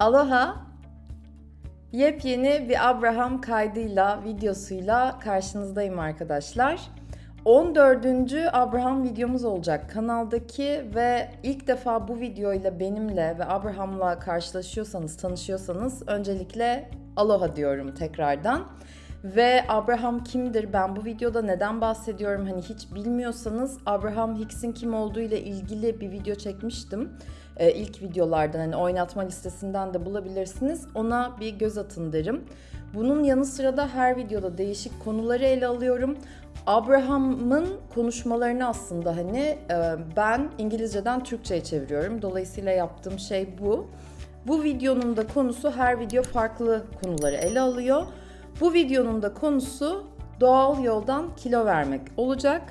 Aloha! Yepyeni bir Abraham kaydıyla, videosuyla karşınızdayım arkadaşlar. 14. Abraham videomuz olacak kanaldaki ve ilk defa bu videoyla benimle ve Abraham'la karşılaşıyorsanız, tanışıyorsanız öncelikle aloha diyorum tekrardan. Ve Abraham kimdir? Ben bu videoda neden bahsediyorum? Hani hiç bilmiyorsanız Abraham Hicks'in kim olduğu ile ilgili bir video çekmiştim. Ee, ilk videolardan hani oynatma listesinden de bulabilirsiniz. Ona bir göz atın derim. Bunun yanı sıra da her videoda değişik konuları ele alıyorum. Abraham'ın konuşmalarını aslında hani e, ben İngilizceden Türkçe'ye çeviriyorum. Dolayısıyla yaptığım şey bu. Bu videonun da konusu her video farklı konuları ele alıyor. Bu videonun da konusu doğal yoldan kilo vermek olacak.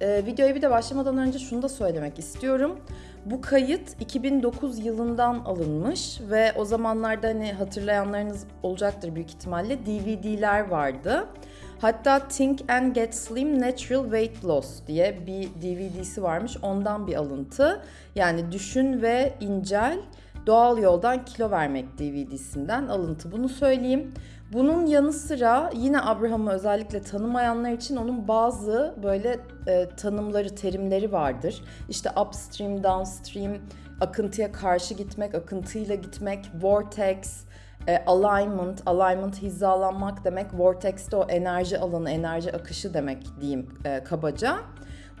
Ee, videoya bir de başlamadan önce şunu da söylemek istiyorum. Bu kayıt 2009 yılından alınmış ve o zamanlarda hani hatırlayanlarınız olacaktır büyük ihtimalle DVD'ler vardı. Hatta Think and Get Slim Natural Weight Loss diye bir DVD'si varmış. Ondan bir alıntı. Yani düşün ve incel doğal yoldan kilo vermek DVD'sinden alıntı. Bunu söyleyeyim. Bunun yanı sıra yine Abraham'ı özellikle tanımayanlar için onun bazı böyle e, tanımları, terimleri vardır. İşte upstream, downstream, akıntıya karşı gitmek, akıntıyla gitmek, vortex, e, alignment, alignment hizalanmak demek, vortex de o enerji alanı, enerji akışı demek diyeyim e, kabaca.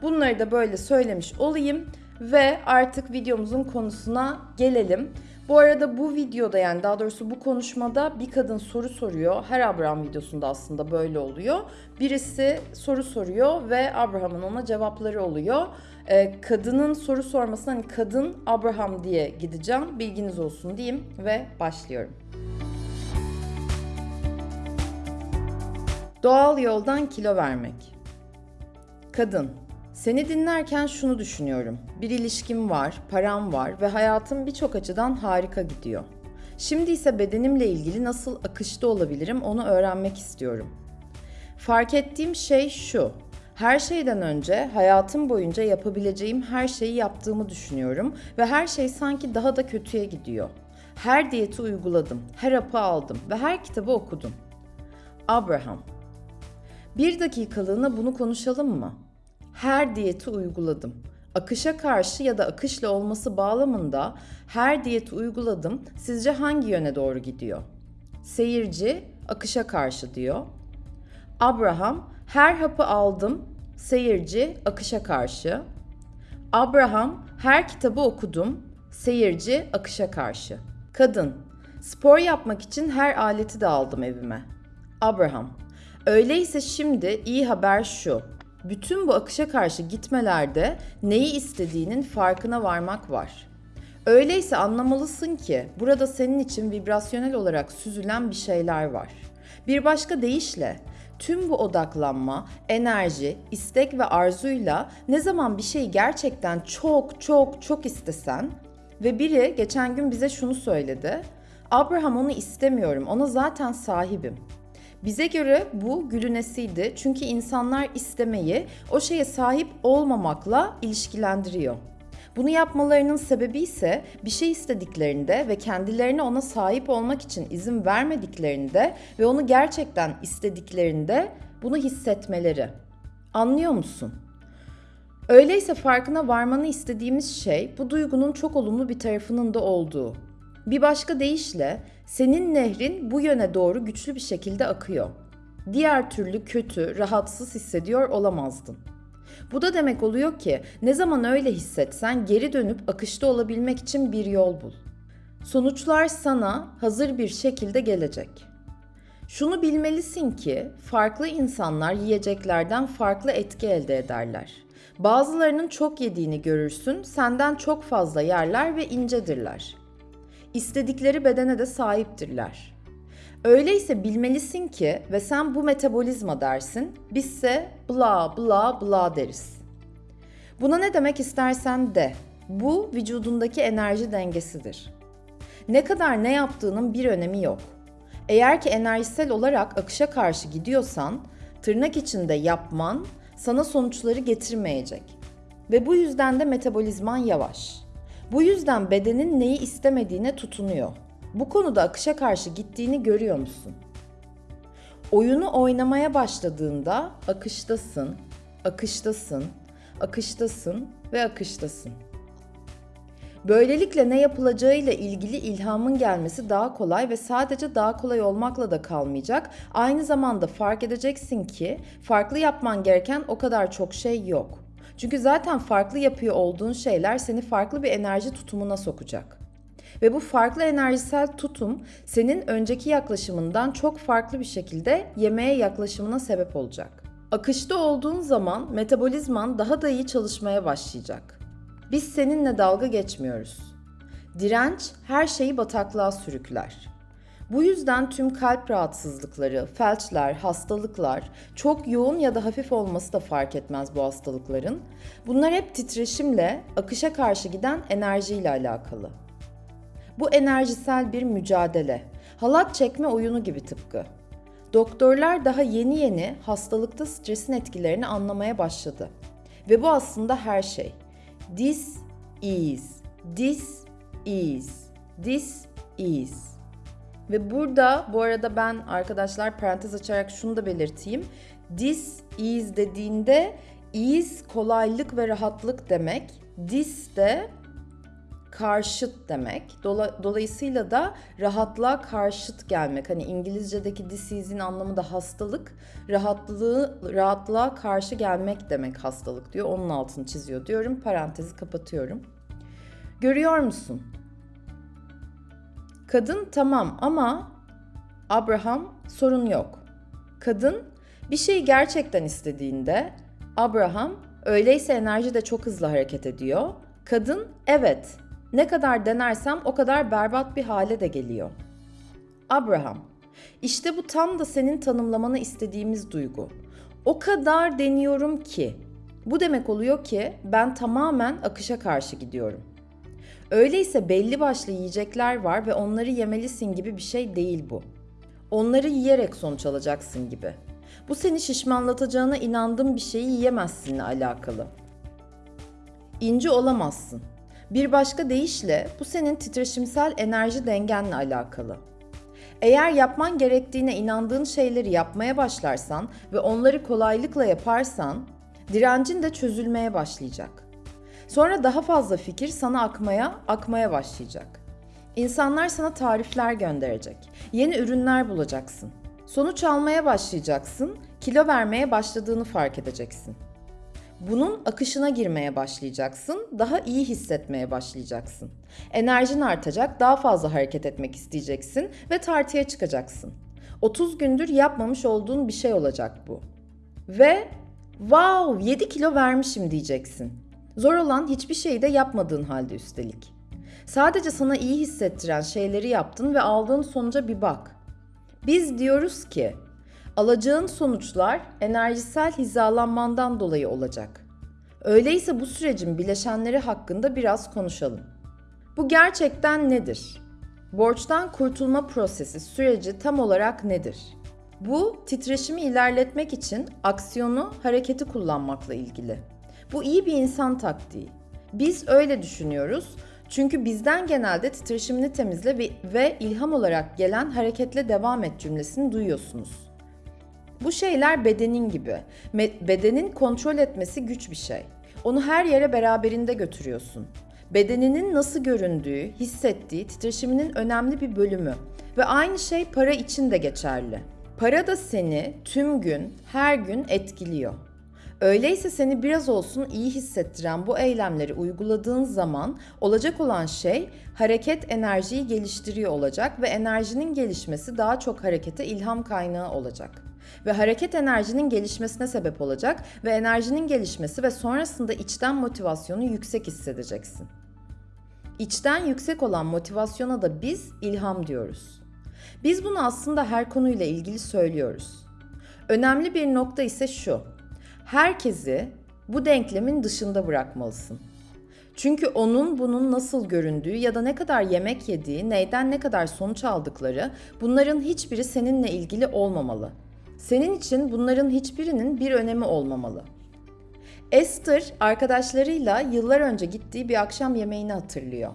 Bunları da böyle söylemiş olayım ve artık videomuzun konusuna gelelim. Bu arada bu videoda yani daha doğrusu bu konuşmada bir kadın soru soruyor. Her Abraham videosunda aslında böyle oluyor. Birisi soru soruyor ve Abraham'ın ona cevapları oluyor. Ee, kadının soru sormasına hani kadın Abraham diye gideceğim. Bilginiz olsun diyeyim ve başlıyorum. Doğal yoldan kilo vermek. Kadın seni dinlerken şunu düşünüyorum. Bir ilişkim var, param var ve hayatım birçok açıdan harika gidiyor. Şimdi ise bedenimle ilgili nasıl akışta olabilirim onu öğrenmek istiyorum. Fark ettiğim şey şu. Her şeyden önce hayatım boyunca yapabileceğim her şeyi yaptığımı düşünüyorum ve her şey sanki daha da kötüye gidiyor. Her diyeti uyguladım, her hapı aldım ve her kitabı okudum. Abraham. Bir dakikalığına bunu konuşalım mı? Her diyeti uyguladım. Akışa karşı ya da akışla olması bağlamında her diyeti uyguladım. Sizce hangi yöne doğru gidiyor? Seyirci akışa karşı diyor. Abraham her hapı aldım. Seyirci akışa karşı. Abraham her kitabı okudum. Seyirci akışa karşı. Kadın spor yapmak için her aleti de aldım evime. Abraham öyleyse şimdi iyi haber şu bütün bu akışa karşı gitmelerde neyi istediğinin farkına varmak var. Öyleyse anlamalısın ki burada senin için vibrasyonel olarak süzülen bir şeyler var. Bir başka deyişle tüm bu odaklanma, enerji, istek ve arzuyla ne zaman bir şeyi gerçekten çok çok çok istesen ve biri geçen gün bize şunu söyledi. Abraham onu istemiyorum, ona zaten sahibim. Bize göre bu gülünesiydi çünkü insanlar istemeyi o şeye sahip olmamakla ilişkilendiriyor. Bunu yapmalarının sebebi ise bir şey istediklerinde ve kendilerine ona sahip olmak için izin vermediklerinde ve onu gerçekten istediklerinde bunu hissetmeleri. Anlıyor musun? Öyleyse farkına varmanı istediğimiz şey bu duygunun çok olumlu bir tarafının da olduğu. Bir başka deyişle senin nehrin bu yöne doğru güçlü bir şekilde akıyor. Diğer türlü kötü, rahatsız hissediyor olamazdın. Bu da demek oluyor ki ne zaman öyle hissetsen geri dönüp akışta olabilmek için bir yol bul. Sonuçlar sana hazır bir şekilde gelecek. Şunu bilmelisin ki farklı insanlar yiyeceklerden farklı etki elde ederler. Bazılarının çok yediğini görürsün, senden çok fazla yerler ve incedirler istedikleri bedene de sahiptirler. Öyleyse bilmelisin ki ve sen bu metabolizma dersin, bizse bla bla bla deriz. Buna ne demek istersen de, bu vücudundaki enerji dengesidir. Ne kadar ne yaptığının bir önemi yok. Eğer ki enerjisel olarak akışa karşı gidiyorsan, tırnak içinde yapman sana sonuçları getirmeyecek. Ve bu yüzden de metabolizman yavaş. Bu yüzden bedenin neyi istemediğine tutunuyor. Bu konuda akışa karşı gittiğini görüyor musun? Oyunu oynamaya başladığında akıştasın, akıştasın, akıştasın ve akıştasın. Böylelikle ne yapılacağıyla ilgili ilhamın gelmesi daha kolay ve sadece daha kolay olmakla da kalmayacak. Aynı zamanda fark edeceksin ki farklı yapman gereken o kadar çok şey yok. Çünkü zaten farklı yapıyor olduğun şeyler seni farklı bir enerji tutumuna sokacak. Ve bu farklı enerjisel tutum senin önceki yaklaşımından çok farklı bir şekilde yemeğe yaklaşımına sebep olacak. Akışta olduğun zaman metabolizman daha da iyi çalışmaya başlayacak. Biz seninle dalga geçmiyoruz. Direnç her şeyi bataklığa sürükler. Bu yüzden tüm kalp rahatsızlıkları, felçler, hastalıklar, çok yoğun ya da hafif olması da fark etmez bu hastalıkların. Bunlar hep titreşimle, akışa karşı giden enerjiyle alakalı. Bu enerjisel bir mücadele. Halat çekme oyunu gibi tıpkı. Doktorlar daha yeni yeni hastalıkta stresin etkilerini anlamaya başladı. Ve bu aslında her şey. This is, this is, this is. Ve burada bu arada ben arkadaşlar parantez açarak şunu da belirteyim. This is dediğinde is kolaylık ve rahatlık demek. This de karşıt demek. Dola, dolayısıyla da rahatlığa karşıt gelmek. Hani İngilizce'deki disease'in anlamı da hastalık. Rahatlığı, rahatlığa karşı gelmek demek hastalık diyor. Onun altını çiziyor diyorum. Parantezi kapatıyorum. Görüyor musun? Kadın tamam ama Abraham sorun yok. Kadın bir şeyi gerçekten istediğinde Abraham öyleyse enerji de çok hızlı hareket ediyor. Kadın evet ne kadar denersem o kadar berbat bir hale de geliyor. Abraham işte bu tam da senin tanımlamanı istediğimiz duygu. O kadar deniyorum ki bu demek oluyor ki ben tamamen akışa karşı gidiyorum. Öyleyse belli başlı yiyecekler var ve onları yemelisin gibi bir şey değil bu. Onları yiyerek sonuç alacaksın gibi. Bu seni şişmanlatacağına inandığın bir şeyi yiyemezsinle alakalı. İnce olamazsın. Bir başka deyişle bu senin titreşimsel enerji dengenle alakalı. Eğer yapman gerektiğine inandığın şeyleri yapmaya başlarsan ve onları kolaylıkla yaparsan, direncin de çözülmeye başlayacak. Sonra daha fazla fikir sana akmaya, akmaya başlayacak. İnsanlar sana tarifler gönderecek. Yeni ürünler bulacaksın. Sonuç almaya başlayacaksın, kilo vermeye başladığını fark edeceksin. Bunun akışına girmeye başlayacaksın, daha iyi hissetmeye başlayacaksın. Enerjin artacak, daha fazla hareket etmek isteyeceksin ve tartıya çıkacaksın. 30 gündür yapmamış olduğun bir şey olacak bu. Ve wow 7 kilo vermişim diyeceksin. Zor olan hiçbir şeyi de yapmadığın halde üstelik. Sadece sana iyi hissettiren şeyleri yaptın ve aldığın sonuca bir bak. Biz diyoruz ki alacağın sonuçlar enerjisel hizalanmandan dolayı olacak. Öyleyse bu sürecin bileşenleri hakkında biraz konuşalım. Bu gerçekten nedir? Borçtan kurtulma prosesi süreci tam olarak nedir? Bu titreşimi ilerletmek için aksiyonu, hareketi kullanmakla ilgili. Bu iyi bir insan taktiği. Biz öyle düşünüyoruz. Çünkü bizden genelde titreşimini temizle ve, ve ilham olarak gelen hareketle devam et cümlesini duyuyorsunuz. Bu şeyler bedenin gibi. bedenin kontrol etmesi güç bir şey. Onu her yere beraberinde götürüyorsun. Bedeninin nasıl göründüğü, hissettiği titreşiminin önemli bir bölümü. Ve aynı şey para için de geçerli. Para da seni tüm gün, her gün etkiliyor. Öyleyse seni biraz olsun iyi hissettiren bu eylemleri uyguladığın zaman olacak olan şey hareket enerjiyi geliştiriyor olacak ve enerjinin gelişmesi daha çok harekete ilham kaynağı olacak. Ve hareket enerjinin gelişmesine sebep olacak ve enerjinin gelişmesi ve sonrasında içten motivasyonu yüksek hissedeceksin. İçten yüksek olan motivasyona da biz ilham diyoruz. Biz bunu aslında her konuyla ilgili söylüyoruz. Önemli bir nokta ise şu herkesi bu denklemin dışında bırakmalısın. Çünkü onun bunun nasıl göründüğü ya da ne kadar yemek yediği, neyden ne kadar sonuç aldıkları bunların hiçbiri seninle ilgili olmamalı. Senin için bunların hiçbirinin bir önemi olmamalı. Esther arkadaşlarıyla yıllar önce gittiği bir akşam yemeğini hatırlıyor.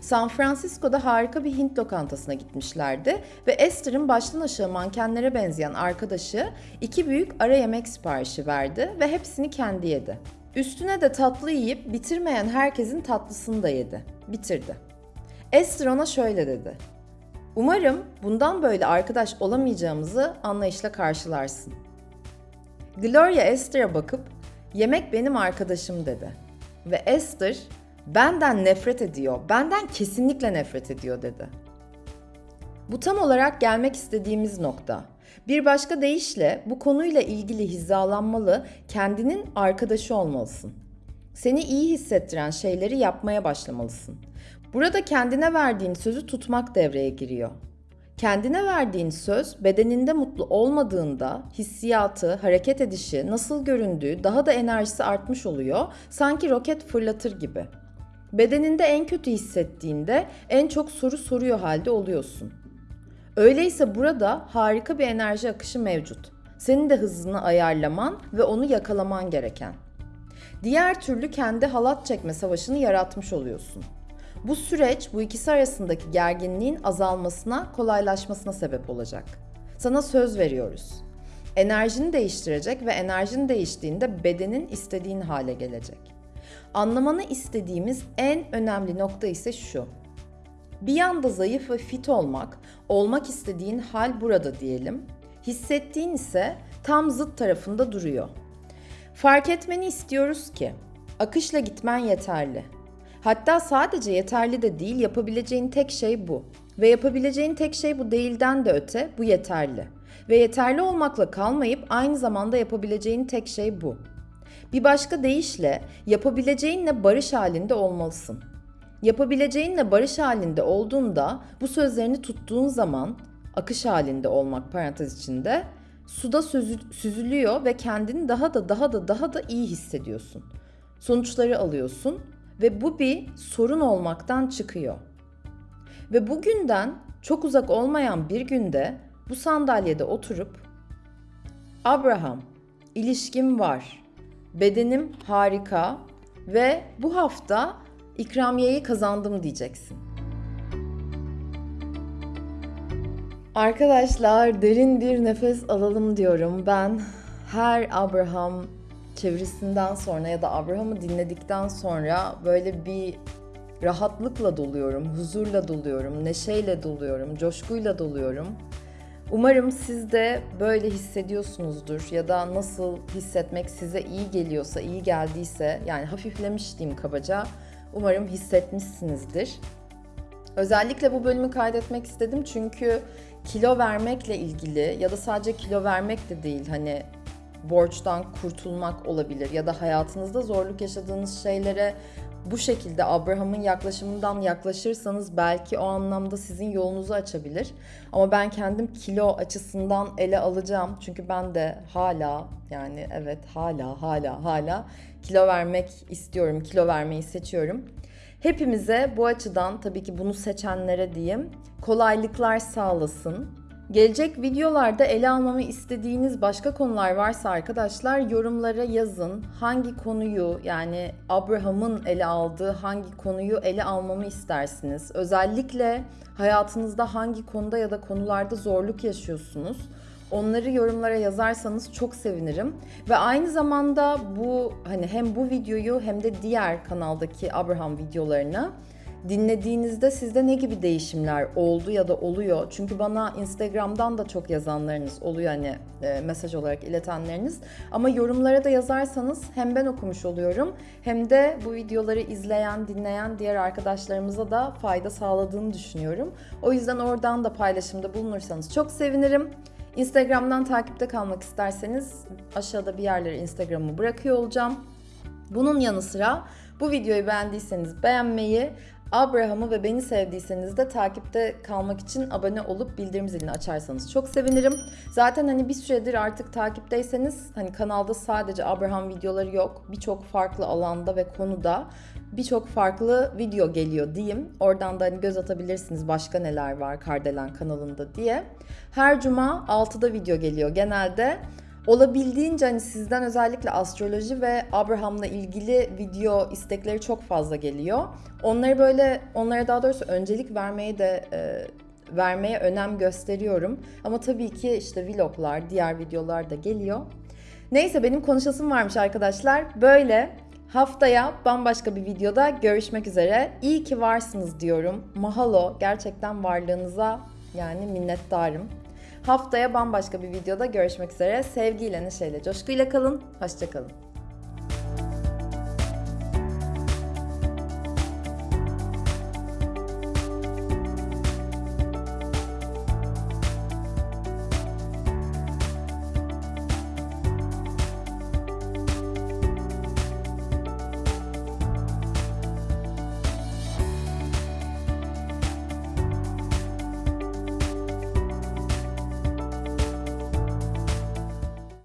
San Francisco'da harika bir Hint lokantasına gitmişlerdi ve Esther'ın baştan aşağı mankenlere benzeyen arkadaşı iki büyük ara yemek siparişi verdi ve hepsini kendi yedi. Üstüne de tatlı yiyip bitirmeyen herkesin tatlısını da yedi. Bitirdi. Esther ona şöyle dedi. Umarım bundan böyle arkadaş olamayacağımızı anlayışla karşılarsın. Gloria Esther'a bakıp yemek benim arkadaşım dedi. Ve Esther benden nefret ediyor, benden kesinlikle nefret ediyor dedi. Bu tam olarak gelmek istediğimiz nokta. Bir başka deyişle bu konuyla ilgili hizalanmalı, kendinin arkadaşı olmalısın. Seni iyi hissettiren şeyleri yapmaya başlamalısın. Burada kendine verdiğin sözü tutmak devreye giriyor. Kendine verdiğin söz bedeninde mutlu olmadığında hissiyatı, hareket edişi, nasıl göründüğü daha da enerjisi artmış oluyor. Sanki roket fırlatır gibi. Bedeninde en kötü hissettiğinde en çok soru soruyor halde oluyorsun. Öyleyse burada harika bir enerji akışı mevcut. Senin de hızını ayarlaman ve onu yakalaman gereken. Diğer türlü kendi halat çekme savaşını yaratmış oluyorsun. Bu süreç bu ikisi arasındaki gerginliğin azalmasına, kolaylaşmasına sebep olacak. Sana söz veriyoruz. Enerjini değiştirecek ve enerjin değiştiğinde bedenin istediğin hale gelecek. Anlamanı istediğimiz en önemli nokta ise şu. Bir yanda zayıf ve fit olmak, olmak istediğin hal burada diyelim. Hissettiğin ise tam zıt tarafında duruyor. Fark etmeni istiyoruz ki akışla gitmen yeterli. Hatta sadece yeterli de değil, yapabileceğin tek şey bu. Ve yapabileceğin tek şey bu değilden de öte, bu yeterli. Ve yeterli olmakla kalmayıp aynı zamanda yapabileceğin tek şey bu. Bir başka deyişle yapabileceğinle barış halinde olmalısın. Yapabileceğinle barış halinde olduğunda bu sözlerini tuttuğun zaman akış halinde olmak parantez içinde suda süzülüyor ve kendini daha da daha da daha da iyi hissediyorsun. Sonuçları alıyorsun ve bu bir sorun olmaktan çıkıyor. Ve bugünden çok uzak olmayan bir günde bu sandalyede oturup Abraham, ilişkim var. Bedenim harika ve bu hafta ikramiyeyi kazandım diyeceksin. Arkadaşlar derin bir nefes alalım diyorum. Ben her Abraham çevirisinden sonra ya da Abraham'ı dinledikten sonra böyle bir rahatlıkla doluyorum, huzurla doluyorum, neşeyle doluyorum, coşkuyla doluyorum. Umarım siz de böyle hissediyorsunuzdur ya da nasıl hissetmek size iyi geliyorsa, iyi geldiyse yani hafiflemiş diyeyim kabaca. Umarım hissetmişsinizdir. Özellikle bu bölümü kaydetmek istedim çünkü kilo vermekle ilgili ya da sadece kilo vermek de değil hani borçtan kurtulmak olabilir ya da hayatınızda zorluk yaşadığınız şeylere bu şekilde Abraham'ın yaklaşımından yaklaşırsanız belki o anlamda sizin yolunuzu açabilir. Ama ben kendim kilo açısından ele alacağım. Çünkü ben de hala yani evet hala hala hala kilo vermek istiyorum. Kilo vermeyi seçiyorum. Hepimize bu açıdan tabii ki bunu seçenlere diyeyim kolaylıklar sağlasın. Gelecek videolarda ele almamı istediğiniz başka konular varsa arkadaşlar yorumlara yazın. Hangi konuyu yani Abraham'ın ele aldığı hangi konuyu ele almamı istersiniz? Özellikle hayatınızda hangi konuda ya da konularda zorluk yaşıyorsunuz? Onları yorumlara yazarsanız çok sevinirim. Ve aynı zamanda bu hani hem bu videoyu hem de diğer kanaldaki Abraham videolarını dinlediğinizde sizde ne gibi değişimler oldu ya da oluyor? Çünkü bana Instagram'dan da çok yazanlarınız oluyor hani e, mesaj olarak iletenleriniz. Ama yorumlara da yazarsanız hem ben okumuş oluyorum hem de bu videoları izleyen, dinleyen diğer arkadaşlarımıza da fayda sağladığını düşünüyorum. O yüzden oradan da paylaşımda bulunursanız çok sevinirim. Instagram'dan takipte kalmak isterseniz aşağıda bir yerlere Instagram'ı bırakıyor olacağım. Bunun yanı sıra bu videoyu beğendiyseniz beğenmeyi, Abraham'ı ve beni sevdiyseniz de takipte kalmak için abone olup bildirim zilini açarsanız çok sevinirim. Zaten hani bir süredir artık takipteyseniz hani kanalda sadece Abraham videoları yok. Birçok farklı alanda ve konuda birçok farklı video geliyor diyeyim. Oradan da hani göz atabilirsiniz başka neler var Kardelen kanalında diye. Her cuma 6'da video geliyor genelde. Olabildiğince hani sizden özellikle astroloji ve Abraham'la ilgili video istekleri çok fazla geliyor. Onları böyle onlara daha doğrusu öncelik vermeye de e, vermeye önem gösteriyorum. Ama tabii ki işte vloglar, diğer videolar da geliyor. Neyse benim konuşasım varmış arkadaşlar. Böyle haftaya bambaşka bir videoda görüşmek üzere. İyi ki varsınız diyorum. Mahalo gerçekten varlığınıza yani minnettarım. Haftaya bambaşka bir videoda görüşmek üzere. Sevgiyle, neşeyle, coşkuyla kalın. Hoşçakalın.